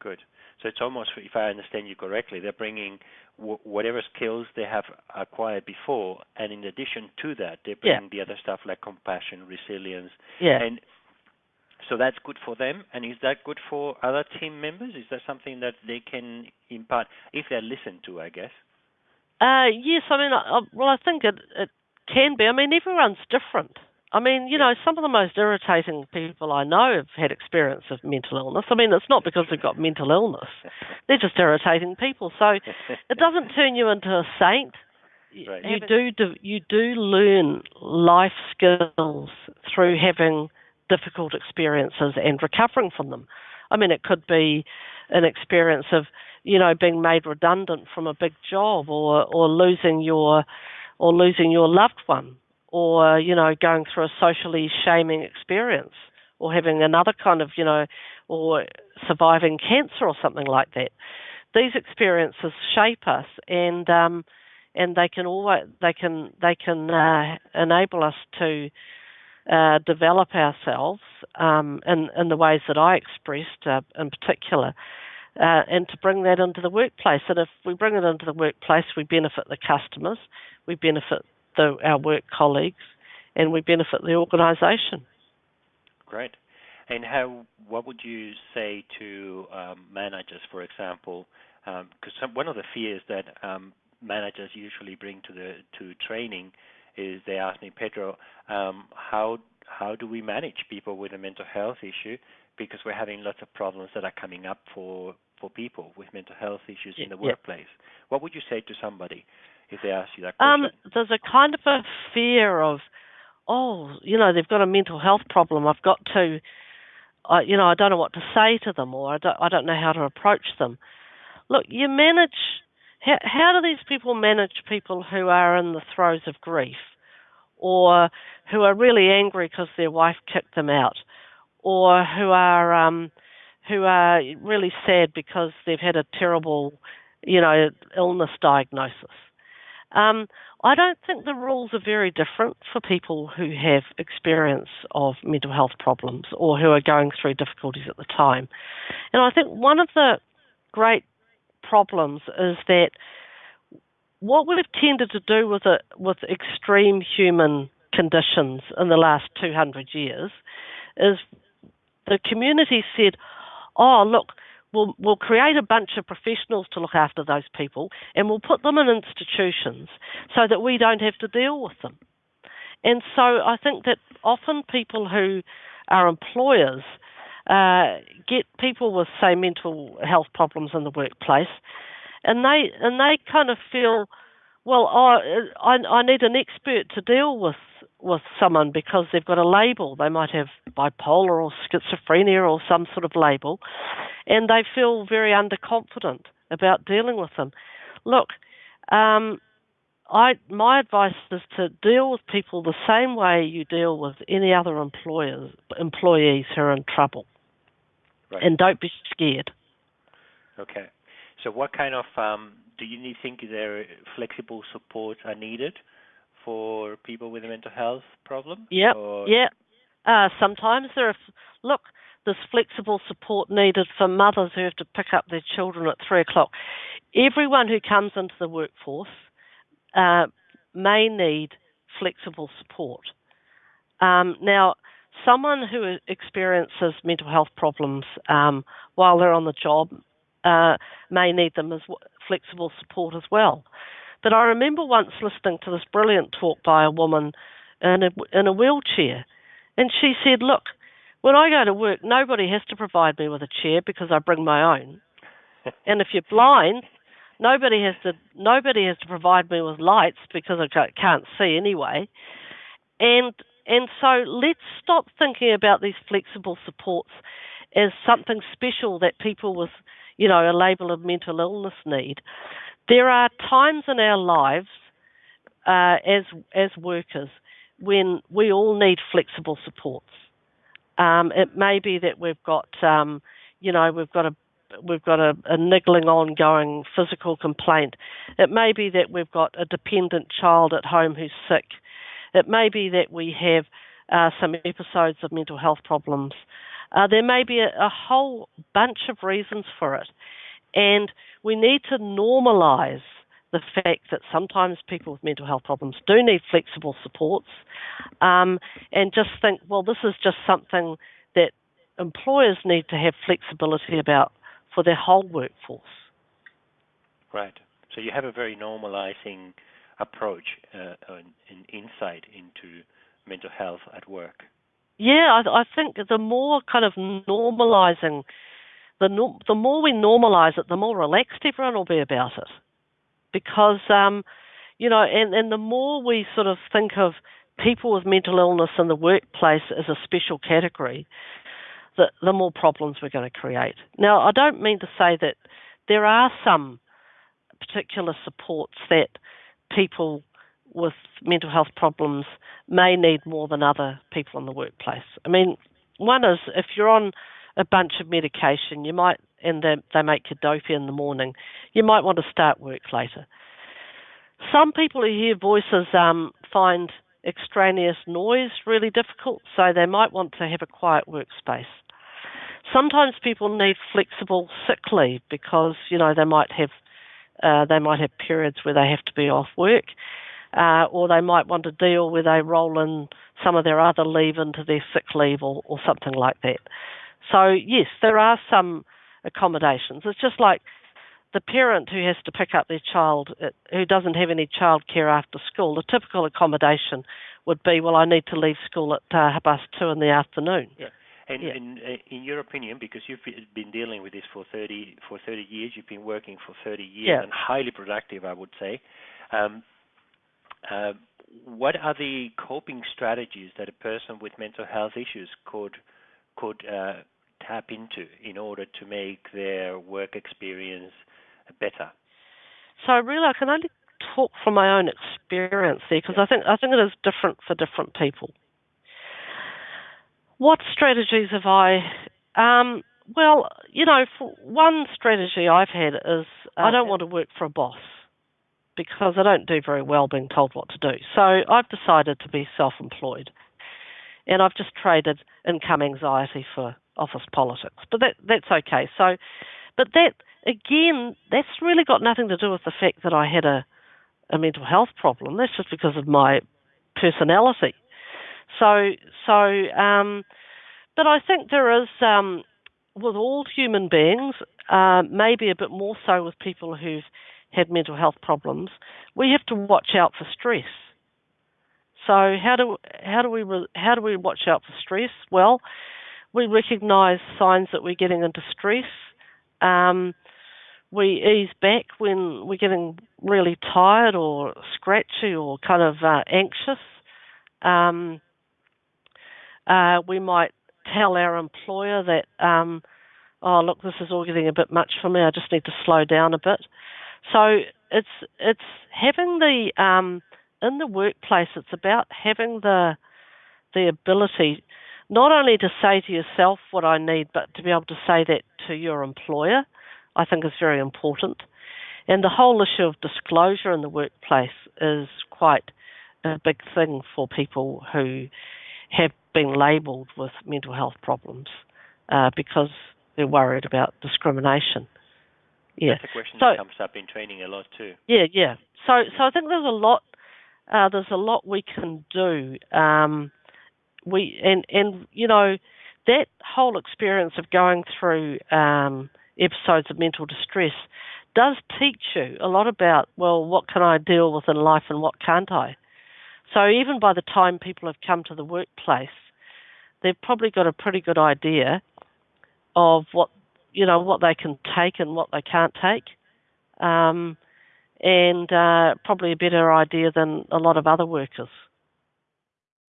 Good. So it's almost, if I understand you correctly, they're bringing w- whatever skills they have acquired before, and in addition to that, they bring Yeah. the other stuff like compassion, resilience, Yeah. and so that's good for them. And is that good for other team members? Is that something that they can impart if they're listened to? I guess. Uh, yes, I mean, I, I- well, I think it it can be. I mean, everyone's different. I mean, you know, some of the most irritating people I know have had experience of mental illness. I mean, it's not because they've got mental illness; they're just irritating people. So it doesn't turn you into a saint. You- Right. You do, do you do learn life skills through having difficult experiences and recovering from them. I mean, it could be an experience of you know being made redundant from a big job, or or losing your or losing your loved one, or you know going through a socially shaming experience, or having another kind of you know, or surviving cancer or something like that. These experiences shape us, and um, and they can always they can they can uh, enable us to uh, develop ourselves um, in in the ways that I expressed uh, in particular. Uh, and to bring that into the workplace. And if we bring it into the workplace, we benefit the customers, we benefit the, our work colleagues, and we benefit the organisation. Great. And how? What would you say to um, managers, for example? Because one of the fears that um, managers usually bring to the to training is they ask me, Pedro, um, how how do we manage people with a mental health issue? Because we're having lots of problems that are coming up for for people with mental health issues in the Yeah. workplace. What would you say to somebody if they ask you that Um, question? there's a kind of a fear of, oh, you know, they've got a mental health problem. I've got to, I you know, I don't know what to say to them, or I don't, I don't know how to approach them. Look, you manage. How, how do these people manage people who are in the throes of grief, or who are really angry because their wife kicked them out, or who are um, who are really sad because they've had a terrible, you know, illness diagnosis? Um, I don't think the rules are very different for people who have experience of mental health problems or who are going through difficulties at the time. And I think one of the great problems is that what we've tended to do with it with extreme human conditions in the last 200 years is the community said, "Oh, look, we'll we'll create a bunch of professionals to look after those people, and we'll put them in institutions so that we don't have to deal with them." And so I think that often people who are employers uh, get people with say mental health problems in the workplace, and they and they kind of feel, well, oh, I I need an expert to deal with with someone because they've got a label. They might have bipolar or schizophrenia or some sort of label, and they feel very underconfident about dealing with them. Look, um, I my advice is to deal with people the same way you deal with any other employers employees who are in trouble, Right. and don't be scared. Okay. So what kind of um, do you think there flexible supports are needed for people with a mental health problem? Or, Yeah. Uh, sometimes there are look. There's flexible support needed for mothers who have to pick up their children at three o'clock. Everyone who comes into the workforce uh, may need flexible support. Um, now, someone who experiences mental health problems um, while they're on the job uh, may need them as w- flexible support as well. But I remember once listening to this brilliant talk by a woman in a, in a wheelchair, and she said, "Look, when I go to work, nobody has to provide me with a chair because I bring my own. And if you're blind, nobody has to nobody has to provide me with lights because I can't see anyway. And and so let's stop thinking about these flexible supports as something special that people with you know a label of mental illness need. There are times in our lives uh, as as workers when we all need flexible supports. Um, it may be that we've got, um, you know, we've got a we've got a, a niggling ongoing physical complaint. It may be that we've got a dependent child at home who's sick. It may be that we have uh, some episodes of mental health problems. Uh, there may be a, a whole bunch of reasons for it. And we need to normalise the fact that sometimes people with mental health problems do need flexible supports um, and just think, well, this is just something that employers need to have flexibility about for their whole workforce. Right. So you have a very normalizing approach uh, and insight into mental health at work. Yeah, I, I think the more kind of normalizing, the the more we normalize it, the more relaxed everyone will be about it. Because, um, you know, and, and the more we sort of think of people with mental illness in the workplace as a special category, the, the more problems we're going to create. Now, I don't mean to say that there are some particular supports that people with mental health problems may need more than other people in the workplace. I mean, one is if you're on a bunch of medication, you might, and they, they make you dopey in the morning, you might want to start work later. Some people who hear voices um, find extraneous noise really difficult, so they might want to have a quiet workspace. Sometimes people need flexible sick leave because you know they might have uh, they might have periods where they have to be off work, uh, or they might want to deal where they roll in some of their other leave into their sick leave or, or something like that. So, yes, there are some accommodations. It's just like the parent who has to pick up their child uh, who doesn't have any childcare after school. The typical accommodation would be, well, I need to leave school at uh, half past two in the afternoon. Yeah. And yeah. in, uh, in your opinion, because you've been dealing with this for 30 for 30 years, you've been working for 30 years yeah. and highly productive, I would say. Um, uh, what are the coping strategies that a person with mental health issues could could uh, tap into in order to make their work experience better? So really, I can only talk from my own experience there because I think I think it is different for different people. What strategies have I? Um, well, you know, one strategy I've had is uh, I don't want to work for a boss because I don't do very well being told what to do. So I've decided to be self-employed, and I've just traded income anxiety for office politics. But that that's okay. So, but that again, that's really got nothing to do with the fact that I had a a mental health problem. That's just because of my personality. So, so, um, but I think there is, um, with all human beings, uh, maybe a bit more so with people who've had mental health problems, we have to watch out for stress. So how do how do we how do we watch out for stress? Well, we recognise signs that we're getting into stress. Um, we ease back when we're getting really tired or scratchy or kind of uh, anxious. Um, uh, we might tell our employer that, um, oh look, this is all getting a bit much for me. I just need to slow down a bit. So it's it's having the um, in the workplace. It's about having the the ability not only to say to yourself what I need, but to be able to say that to your employer. I think is very important. And the whole issue of disclosure in the workplace is quite a big thing for people who have been labelled with mental health problems uh, because they're worried about discrimination. Yeah. That's a question so, that comes up in training a lot too. Yeah, yeah. So, so I think there's a lot. Uh, there's a lot we can do. Um, we and and you know that whole experience of going through um, episodes of mental distress does teach you a lot about well, what can I deal with in life and what can't I. So even by the time people have come to the workplace, they've probably got a pretty good idea of what you know what they can take and what they can't take, um, and uh, probably a better idea than a lot of other workers.